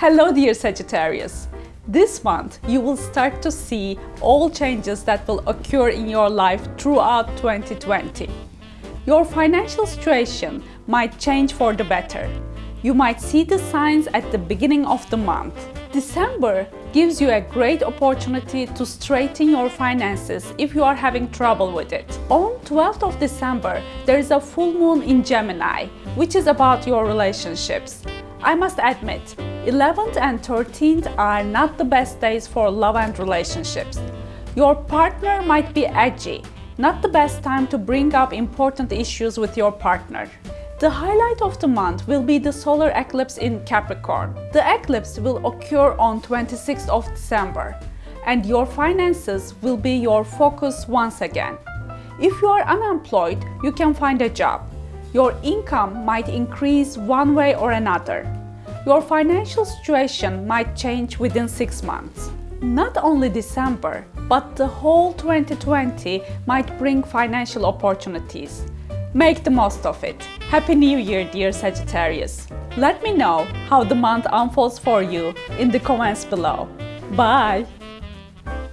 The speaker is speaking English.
Hello dear Sagittarius! This month you will start to see all changes that will occur in your life throughout 2020. Your financial situation might change for the better. You might see the signs at the beginning of the month. December gives you a great opportunity to straighten your finances if you are having trouble with it. On 12th of December, there is a full moon in Gemini, which is about your relationships. I must admit, 11th and 13th are not the best days for love and relationships. Your partner might be edgy, not the best time to bring up important issues with your partner. The highlight of the month will be the solar eclipse in Capricorn. The eclipse will occur on 26th of December and your finances will be your focus once again. If you are unemployed, you can find a job. Your income might increase one way or another. Your financial situation might change within six months. Not only December, but the whole 2020 might bring financial opportunities. Make the most of it. Happy New Year, dear Sagittarius. Let me know how the month unfolds for you in the comments below. Bye!